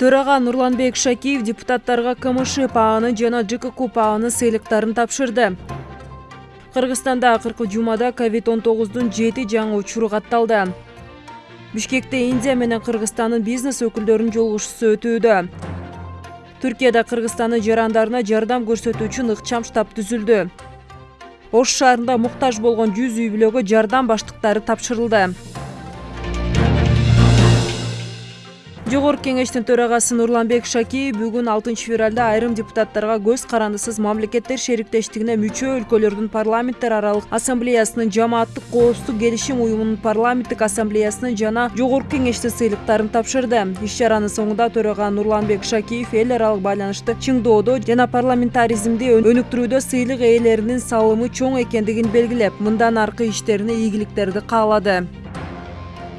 төрага нурланбек шакиев депутаттарга кмш пааны жана жкку пааны сыйлыктарын тапшырды. Кыргызстанда акыркы жумада ковид он тогуздун жети жаңы учуру катталды. Бишкекте индия менен кыргызстандын бизнес өкүлдөрүнүн жолугушуусу өтүүдө. Түркияда кыргызстандын жарандарына жардам көрсөтүү үчүн ыкчам штаб түзүлдү. Ош шаарында муктаж болгон жүз үй бүлөгө жардам баштыктары тапшырылды жогорку кеңештин төрагасы нурланбек шакиев бүгүн алтынчы февралда айрым депутаттарга көз карандысыз мамлекеттер шериктештигине мүчө өлкөлөрдүн парламенттер аралык ассамблеясынын жамааттык коопсуздук келишим уюмунун парламенттик ассамблеясынын жана жогорку кеңештин сыйлыктарын тапшырды. Иш чаранын соңунда төрага нурланбек шакиев эл аралык байланышты чыңдоодо жана парламентаризмди өнүктүрүүдө сыйлык ээлеринин салымы чоң экендигин белгилеп мындан аркы иштерине ийгиликтерди каалады.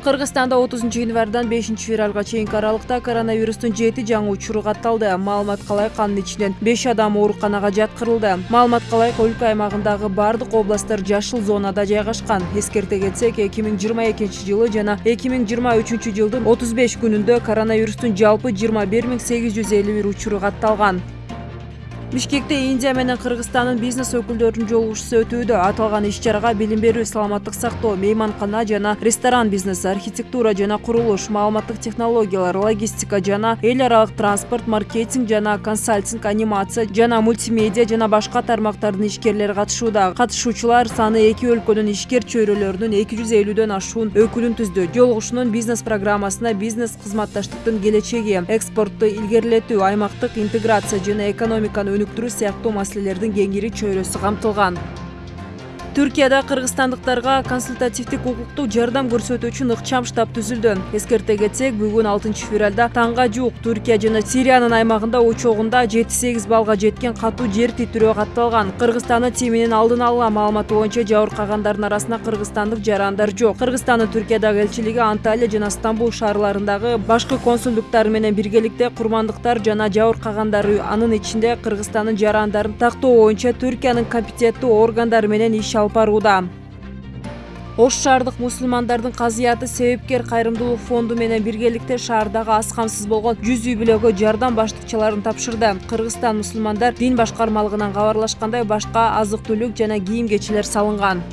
Кыргызстанда отузунчу январдан бешинчи февралга чейинки аралыкта коронавирустун жети жаңы учуру катталды. Маалыматка ылайык анын ичинен беш адам ооруканага жаткырылды. Маалыматка ылайык өлкө аймагындагы баардык областтар жашыл зонада жайгашкан. Эскерте кетсек эки миң жыйырма экинчи жылы жана эки миң жыйырма үчүнчү жылдын отуз беш күнүндө коронавирустун жалпы жыйырма бир миң сегиз жүз элүү бир учуру катталган бишкекте индия менен кыргызстандын бизнес өкүлдөрүнүн жолугушуусу өтүүдө аталган иш чарага билим берүү саламаттык сактоо мейманкана жана ресторан бизнеси архитектура жана курулуш маалыматтык технологиялар логистика жана эл аралык транспорт маркетинг жана консалтинг анимация жана мультимедиа жана башка тармактардын ишкерлери катышууда. Катышуучулар саны эки өлкөнүн ишкер чөйрөлөрүнүн эки жүз элүүдөн ашуун өкүлүн түздү. Жолугушуунун бизнес программасына бизнес кызматташтыктын келечеги экспортту илгерилетүү аймактык интеграция жана экономиканы өнүктүрүү сыяктуу маселелердин кеңири чөйрөсү камтылган түркияда кыргызстандыктарга консультативдик укуктук жардам көрсөтүү үчүн ыкчам штаб түзүлдү эскерте кетсек бүгүн алтынчы февралда таңга жуук түркия жана сириянын аймагында учогунда жети сегиз баллга жеткен катуу жер титирөө катталган. Кыргызстандын тиминин алдын ала маалыматы боюнча жабыркагандардын арасында кыргызстандык жарандар жок. Кыргызстандын түркиядагы элчилиги анталия жана стамбул шаарларындагы башкы консулдуктары менен биргеликте курмандыктар жана жабыркагандар анын ичинде кыргызстандын жарандарын тактоо боюнча түркиянын компетенттүү органдары менен иш алып ош шаардык мусулмандардын казыяты себепкер кайрымдуулук фонду менен биргеликте шаардагы аз камсыз болгон жүз үй бүлөгө жардам баштыкчаларын тапшырды. Кыргызстан мусулмандар дин башкармалыгынан кабарлашкандай башка азык түлүк жана кийим кечелер салынган